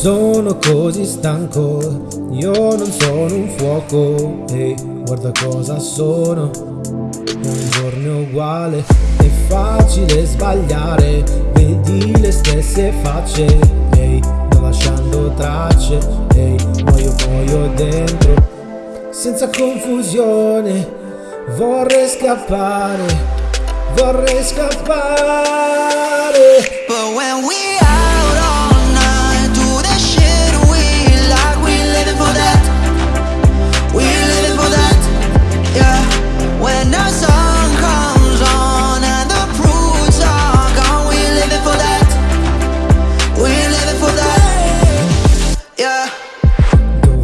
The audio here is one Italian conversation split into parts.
sono così stanco, io non sono un fuoco, ehi, guarda cosa sono, un giorno uguale, è facile sbagliare, vedi le stesse facce, ehi, non lasciando tracce, ehi, muoio muoio dentro, senza confusione, vorrei scappare, vorrei scappare.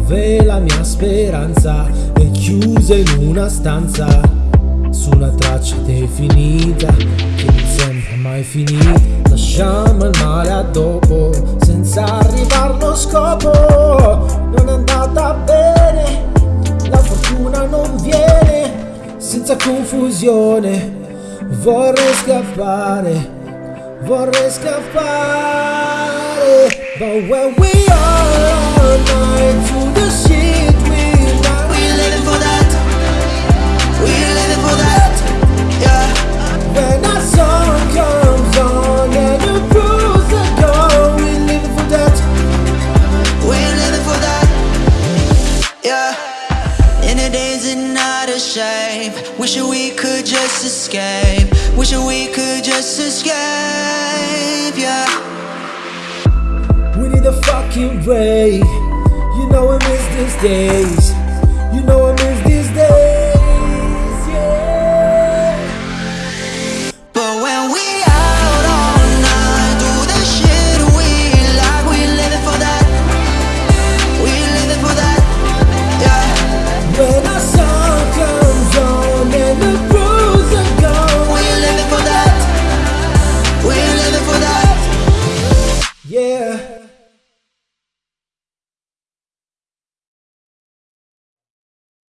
Dove la mia speranza è chiusa in una stanza? Su una traccia definita che non sembra mai finita. Lasciamo il male a dopo senza arrivare allo scopo. Non è andata bene, la fortuna non viene. Senza confusione vorrei scappare Vorrei scappare. But when we are yeah. In the days and not a shame. Wishing we could just escape. Wishing we could just escape, yeah. We need a fucking break You know I miss these days You know